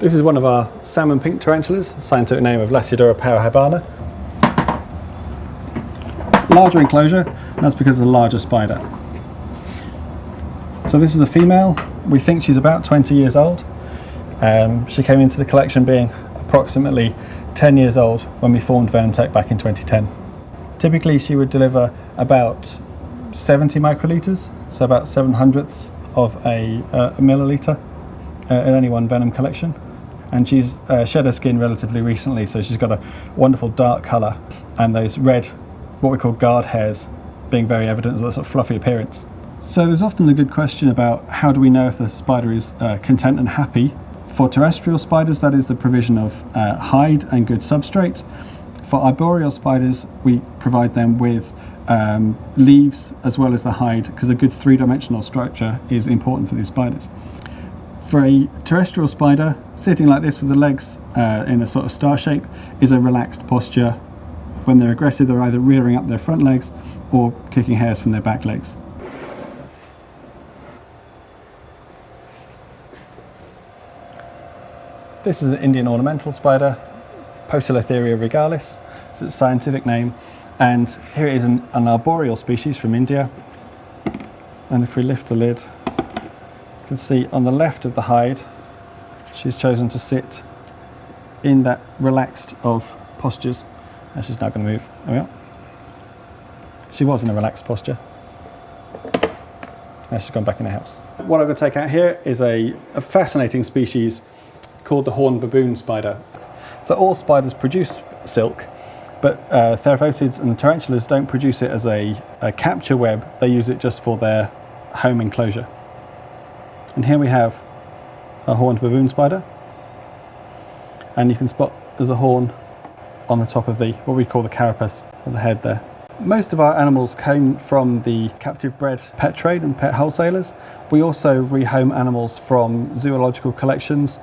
This is one of our salmon pink tarantulas, scientific name of Lasiodora parahybana. Larger enclosure, that's because of the larger spider. So this is the female. We think she's about 20 years old. Um, she came into the collection being approximately 10 years old when we formed VenomTech back in 2010. Typically she would deliver about 70 microliters, so about 7 hundredths of a, uh, a milliliter uh, in any one venom collection. And she's uh, shed her skin relatively recently, so she's got a wonderful dark colour and those red, what we call guard hairs, being very evident as a sort of fluffy appearance. So there's often a good question about how do we know if a spider is uh, content and happy. For terrestrial spiders, that is the provision of uh, hide and good substrate. For arboreal spiders, we provide them with um, leaves as well as the hide because a good three-dimensional structure is important for these spiders. For a terrestrial spider, sitting like this with the legs uh, in a sort of star shape is a relaxed posture. When they're aggressive, they're either rearing up their front legs or kicking hairs from their back legs. This is an Indian ornamental spider, Poecilotheria regalis, it's its scientific name. And here it is an, an arboreal species from India. And if we lift the lid, can see on the left of the hide, she's chosen to sit in that relaxed of postures. And she's now going to move. There we are. She was in a relaxed posture. Now she's gone back in the house. What I'm going to take out here is a, a fascinating species called the horned baboon spider. So all spiders produce silk, but uh, Theraphosids and tarantulas don't produce it as a, a, capture web, they use it just for their home enclosure. And here we have a horned baboon spider, and you can spot there's a horn on the top of the, what we call the carapace of the head there. Most of our animals came from the captive bred pet trade and pet wholesalers. We also rehome animals from zoological collections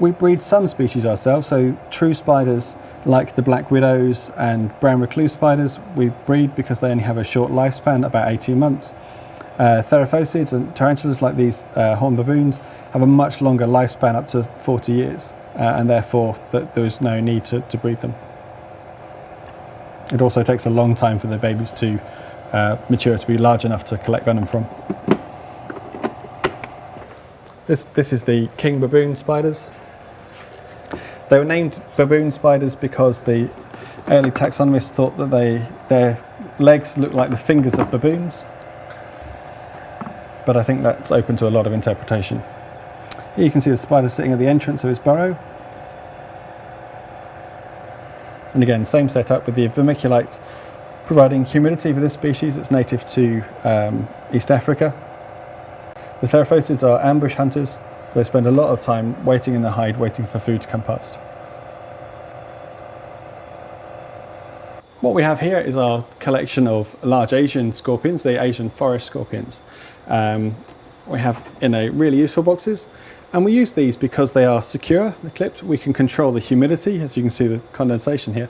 we breed some species ourselves, so true spiders like the black widows and brown recluse spiders, we breed because they only have a short lifespan, about 18 months. Uh, Theraphosids and tarantulas like these uh, horned baboons have a much longer lifespan, up to 40 years, uh, and therefore th there is no need to, to breed them. It also takes a long time for the babies to uh, mature to be large enough to collect venom from. This, this is the king baboon spiders. They were named baboon spiders because the early taxonomists thought that they, their legs looked like the fingers of baboons. But I think that's open to a lot of interpretation. Here you can see the spider sitting at the entrance of his burrow. And again, same setup with the vermiculite providing humidity for this species. It's native to um, East Africa. The Theraphosids are ambush hunters, so they spend a lot of time waiting in the hide, waiting for food to come past. What we have here is our collection of large Asian scorpions, the Asian forest scorpions. Um, we have in a really useful boxes and we use these because they are secure, they're clipped. We can control the humidity, as you can see the condensation here,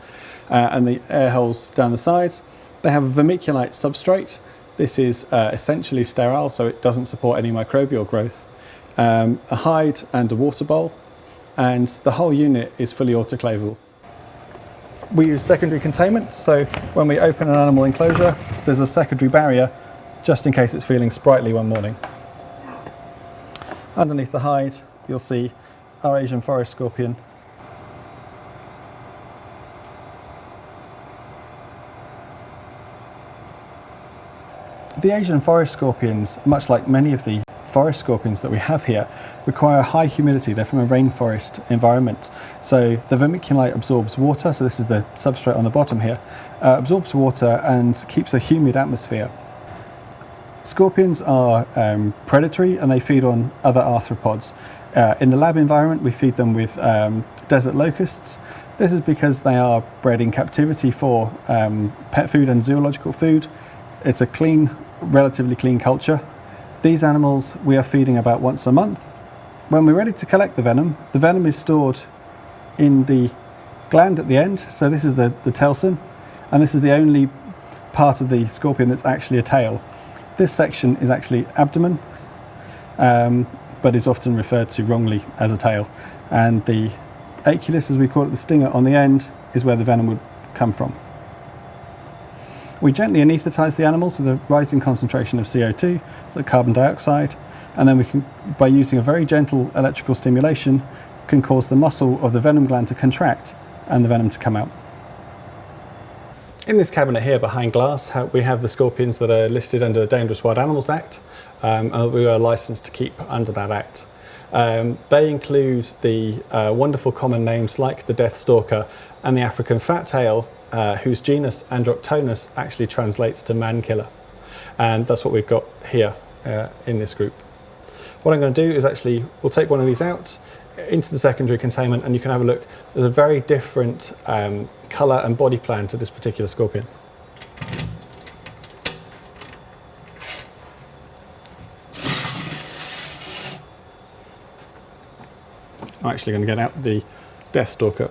uh, and the air holes down the sides. They have a vermiculite substrate. This is uh, essentially sterile, so it doesn't support any microbial growth um, a hide and a water bowl, and the whole unit is fully autoclavable. We use secondary containment, so when we open an animal enclosure, there's a secondary barrier just in case it's feeling sprightly one morning. Underneath the hide, you'll see our Asian forest scorpion. The Asian forest scorpions, much like many of the forest scorpions that we have here require high humidity. They're from a rainforest environment. So the vermiculite absorbs water, so this is the substrate on the bottom here, uh, absorbs water and keeps a humid atmosphere. Scorpions are um, predatory and they feed on other arthropods. Uh, in the lab environment, we feed them with um, desert locusts. This is because they are bred in captivity for um, pet food and zoological food. It's a clean, relatively clean culture these animals we are feeding about once a month. When we're ready to collect the venom, the venom is stored in the gland at the end. So this is the, the telson, and this is the only part of the scorpion that's actually a tail. This section is actually abdomen, um, but is often referred to wrongly as a tail. and the aculeus, as we call it, the stinger on the end, is where the venom would come from. We gently anaesthetize the animals with a rising concentration of CO2, so carbon dioxide, and then we can, by using a very gentle electrical stimulation, can cause the muscle of the venom gland to contract and the venom to come out. In this cabinet here behind glass, we have the scorpions that are listed under the Dangerous Wild Animals Act, um, and we are licensed to keep under that act. Um, they include the uh, wonderful common names like the death stalker and the African fat tail, uh, whose genus Androctonus actually translates to man killer. And that's what we've got here uh, in this group. What I'm going to do is actually, we'll take one of these out into the secondary containment and you can have a look. There's a very different um, colour and body plan to this particular scorpion. I'm actually going to get out the Death Stalker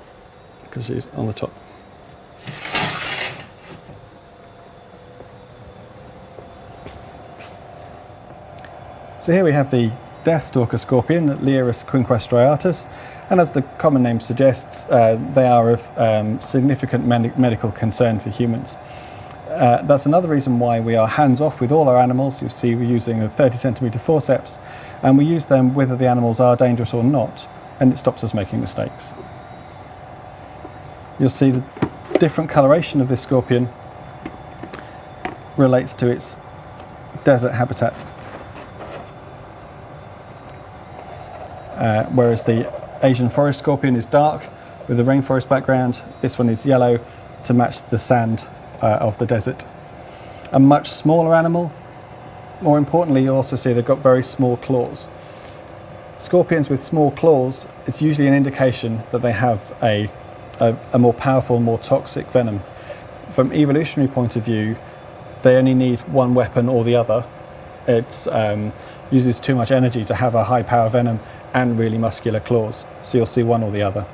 because she's on the top. So here we have the Deathstalker scorpion, Leiurus quinquestriatus, and as the common name suggests, uh, they are of um, significant medical concern for humans. Uh, that's another reason why we are hands-off with all our animals. You see we're using a 30 centimetre forceps, and we use them whether the animals are dangerous or not, and it stops us making mistakes. You'll see the different coloration of this scorpion relates to its desert habitat. Uh, whereas the Asian forest scorpion is dark with a rainforest background. This one is yellow to match the sand uh, of the desert. A much smaller animal. More importantly, you'll also see they've got very small claws. Scorpions with small claws, it's usually an indication that they have a, a, a more powerful, more toxic venom. From evolutionary point of view, they only need one weapon or the other. It um, uses too much energy to have a high power venom and really muscular claws. So you'll see one or the other.